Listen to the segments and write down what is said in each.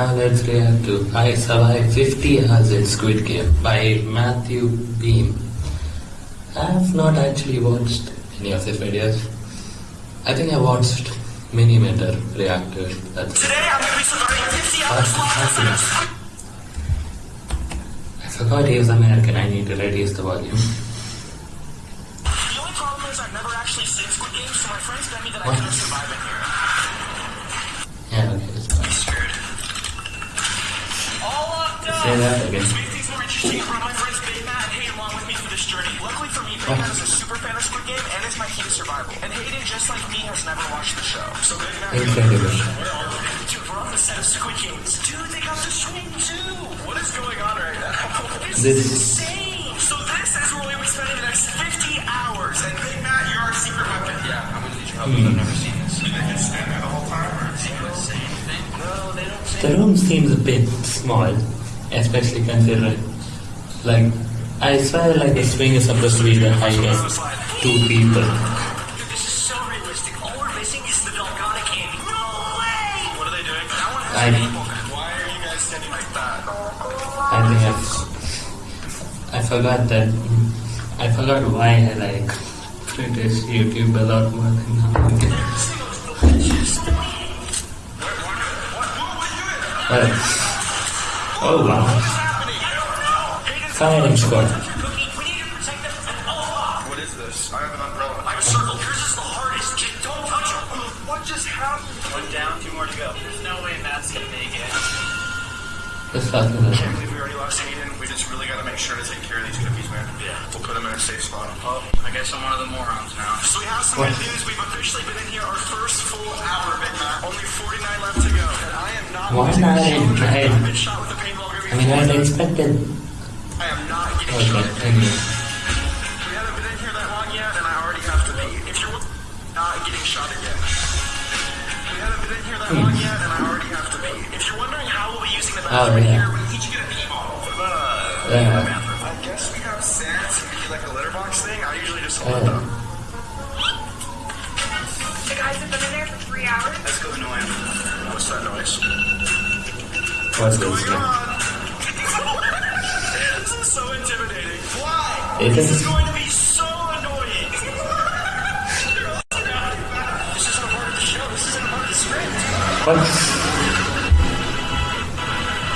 Now let's react to I Survived 50 Hours in Squid Game by Matthew Beem. I have not actually watched any of his videos. I think I watched Miniminter react to it. That's Today I'm going to be surviving 50 hours Fast live. happiness. I forgot he was American. I need to reduce the volume. The only problem is I've never actually seen Squid Game, so my friends bet me that I What? couldn't survive in here. Yeah, okay, it's fine. Screwed. All locked up. Say that again. To make things more interesting, I brought my friends Big Matt and Hayden along with me for this journey. Luckily for me, Big Matt is a super fan of Squid Game and is my key to survival. And Hayden, just like me, has never watched the show. So Big Matt, Incredible. where are we? Dude, we're on the set of Squid Games. Dude, they got the swing too. What is going on right now? This, This- is insane. So this is where we'll be spending the next 50 hours. And Big Matt, you're our secret weapon. Yeah, I'm gonna need your help. I've never seen this. You think it's stand there the whole time, or is he gonna say anything? No, they don't say The room seems a bit small, especially considering, like, I swear like the swing is supposed to be the height of two people. This is so realistic. All we're missing is the Dalgona. No way! What are they doing? That one has I- an apple. Why are you guys standing like that? I think I've, I forgot that, I forgot why I like British YouTube a lot more than now. Well, oh wow, firing squad. What is this? I have an umbrella. I'm circled. Yours is the hardest. Kid, don't touch him. What just happened? One down, two more to go. There's no way Matt's gonna make it. Just talking about Can't believe we already lost Hayden. We just really gotta make sure to take care of these cookies, man. Yeah. We'll put them in a safe spot. Oh, I guess I'm one of the morons now. So we have some What? good news. We've officially been in here our first full hour, Big Matt. Only 49 left to go. And I am not One losing hour this and I've been shot with a paintball I mean, I expected. I am not getting Okay, shot again. anyway. We haven't been in here that long yet, and I already have to be. If you're not getting shot again. We haven't been in here that long yet, and I already have to be. If you're wondering how we'll be using the Oh, bathroom in yeah. here, we each get a pee bottle. Uh, Yeah. I guess we have sand to be like a litter box thing. I usually just hold Oh. it up. The guys have been in there for three hours. Let's go annoying. What's that noise? What's going on? It this is. going to be so annoying. this isn't a part of the show. This isn't a part of the script. What?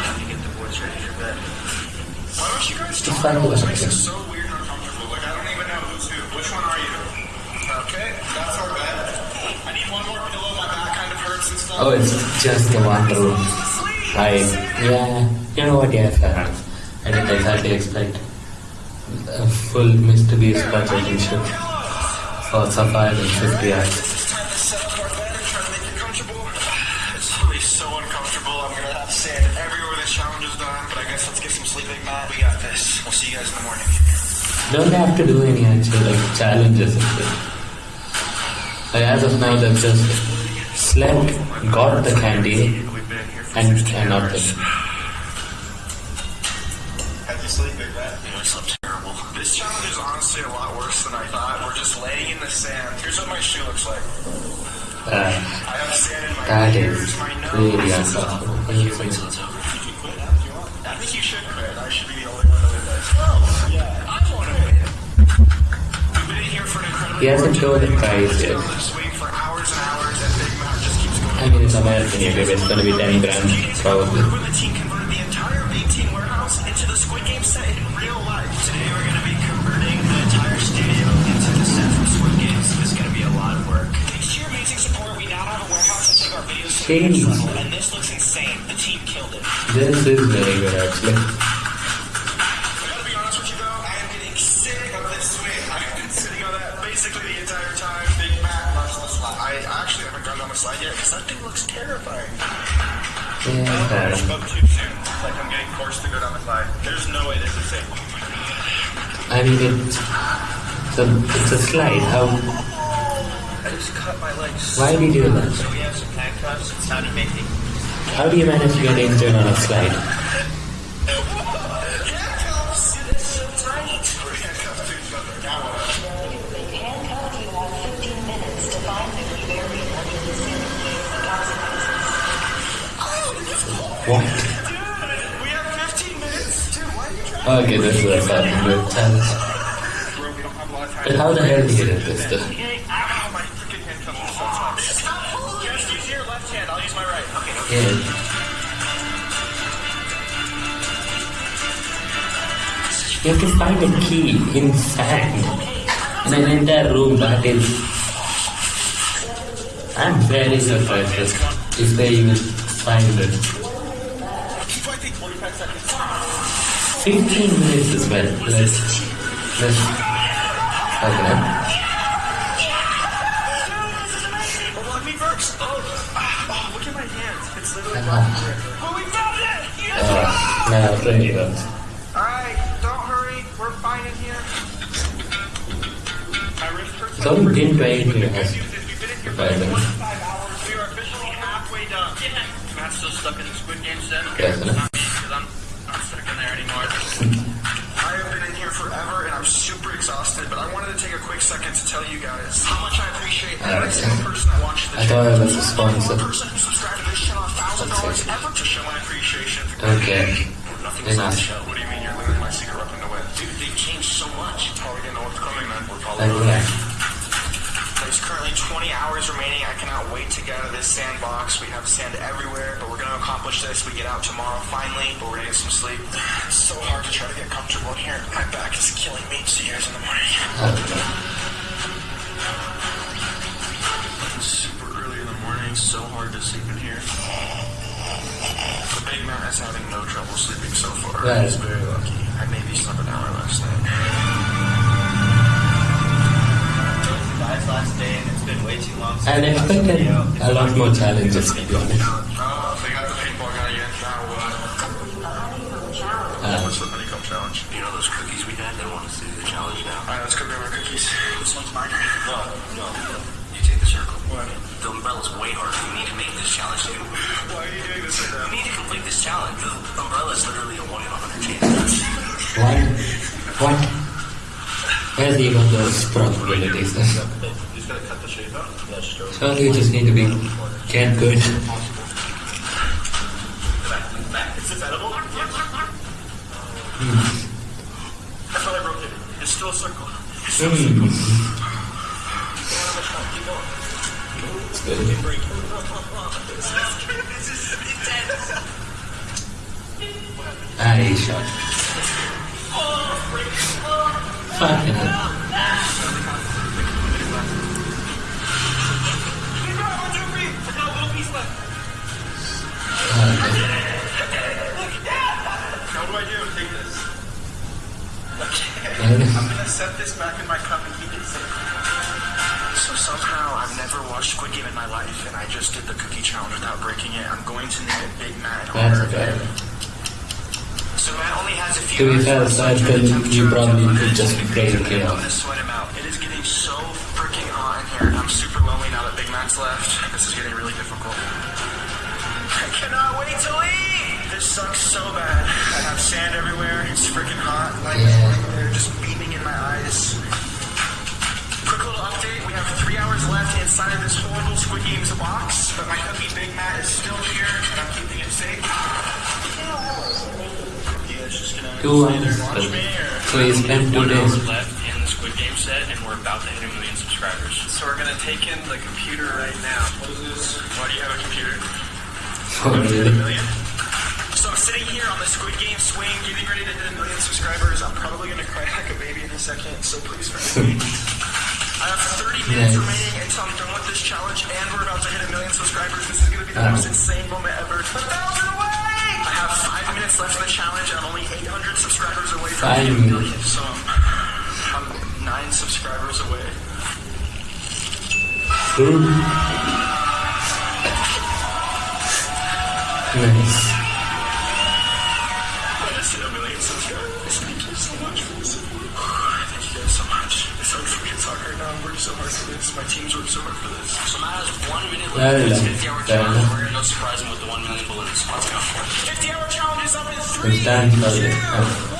Let me get the boys ready for bed. Why don't you guys talk? find This the makes it so weird and uncomfortable. Like I don't even know who's who. Which one are you? Okay, that's our bed. I need one more pillow. My back kind of hurts and stuff. Oh, it's just the one room. Right. Yeah. You know what? Yeah, fair enough. I didn't exactly expect full Mr. And oh, for surviving 50 hours. It's time to set up our bed and try to make it comfortable. It's really so uncomfortable. I'm gonna have sand everywhere this challenge is done. But I guess let's get some sleep, We got this. We'll see you guys in the morning. Don't have to do any actual like challenges. Like, as of now, they've just slept, got the candy, We've been here for and 50 and not hours. the. How'd you sleep, Big Matt? I slept terrible. This challenge is honestly a lot worse than I thought. We're just laying in the sand. Here's what my shoe looks like. Uh, I have sand in my ears, is my nose. really uncomfortable. You can quit now if you want. I think you should quit. I should be the only one that this. Oh, yeah. I want to quit. We've been in here for an incredibly He hasn't told price been yet. on this swing for hours and hours, and Big Matt just keeps going. I mean, it's American YouTube. It's gonna be 10 grand, probably. Take our videos to the next Jeez. level, and this looks insane. The team killed it. This is very good actually. I gotta be honest with you though, I am getting sick of this swing. I've been sitting on that basically the entire time. Big Matt loves the slide. I actually haven't gone down the slide yet because that thing looks terrifying. Yeah, I enough. spoke too soon. Like I'm getting forced to go down the slide. There's no way this is safe. My god. I mean, it's so it's a slide. How? Just cut my legs. Why did you do that? So we have some handcuffs. Time to make How do you manage to get injured on a slide? handcuffs. It's so tight. We're handcuffed to other. Now what? Handcuffed you have 15 minutes to find the variant under the scene. The consequences. What? Dude, we have 15 minutes. Dude, why are you trying Okay, this is a fucking good challenge. Bro, we don't have a lot of time. But how the hell did you get this? Okay. You have to find a key in sand. In an entire room that is. I'm very surprised if- they even find it. Keep fighting. 45 seconds. 15 minutes as well. Let's. Let's. Okay. Oh, we found it! Yes! Uh, now, really good. Alright, don't hurry. We're fine in here. Hurts. It's only been 28 But the good minutes. Exhausted, but I wanted to take a quick second to tell you guys how much I appreciate every single person that watched the I thought it was a sponsor. person who subscribed to this channel a thousand dollars ever to show my appreciation. Okay. Nothing Enough. on the show. What do you mean you're literally my secret weapon win? Dude, they've changed so much. Probably didn't know what's coming, man. We're probably Like that. There's currently 20 hours remaining. I cannot wait to get out of this sandbox. We have sand everywhere, but we're going to accomplish this. We get out tomorrow finally, but we're going to get some sleep. It's so hard to try to get comfortable in here. My back is killing me. See you guys in the morning. It's super early in the morning. So hard to sleep in here. The big man is having no trouble sleeping so far. That is very lucky. I maybe slept an hour last night. Guys, last day, and it's been way too long. since And I watched the expected a lot more challenges, to be honest. Oh, they got the paintball guy again. Now what? Uh, What's the honeycomb challenge? You know those cookies we had? They want us to do the challenge now. Alright, let's go grab our cookies. This one's mine. No, no. You take the circle. What? The umbrella's way harder. You need to make this challenge too. Why are you doing this right now? You need to complete this challenge. The umbrella's literally a 1 in a 100 chance. what? What? Where's even those probabilities? You just gotta cut the shape out. Yeah, just go. Surely you just need to be get good. Back. Is this edible? Yes. That's how I broke it. It's still a circle. It's still a circle. It's good. I shot. This. And I'm gonna set this back in my cup and eat it. So somehow I've never watched Squid Game in my life, and I just did the cookie challenge without breaking it. I'm going to name it Big Matt in honor That's of okay. him. So Matt only has a To be fair, hours aside left from until the you probably could just 100 break it I'm gonna sweat him out. It is getting so freaking hot in here. I'm super lonely now that Big Matt's left. This is getting really difficult. I cannot wait to leave. This sucks so bad. I have sand everywhere. It's freaking hot. Light is Yeah. everywhere, just beaming in my eyes. Quick little update. We have three hours left inside of this horrible Squid Games box, but my cookie Big Matt is still Two stay there and hours. watch? So you spent two One hour days. left in the Squid Game set, and we're about to hit a million subscribers. So we're gonna take in the computer right now. What is this? Why do you have a computer? Oh, really? million? So I'm sitting here on the Squid Game swing, getting ready to hit a million subscribers. I'm probably gonna cry like a baby in a second, so please forgive me. I have 30 minutes Nice. remaining until I'm done with this challenge, and we're about to hit a million subscribers. This is gonna be the most insane me to talk right now. I'm working so hard for this. My team's worked so hard for this. So Matt has one minute left done. 50 hour challenge. We're gonna go surprise with the one million balloons. Let's go. 50 hour challenge is up in It's three, two, one.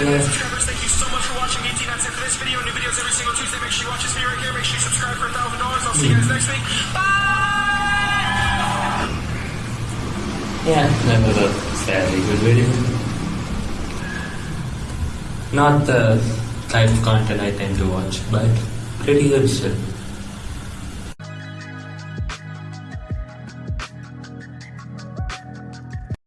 Subscribers. Thank you so much for watching 18 That's it for this video. New videos every single Tuesday. Make sure you watch this video right here. Make sure you subscribe for a thousand dollars. I'll see you guys next week. Bye. Yeah, that was a fairly good video. Not the type of content I tend to watch, but pretty good still.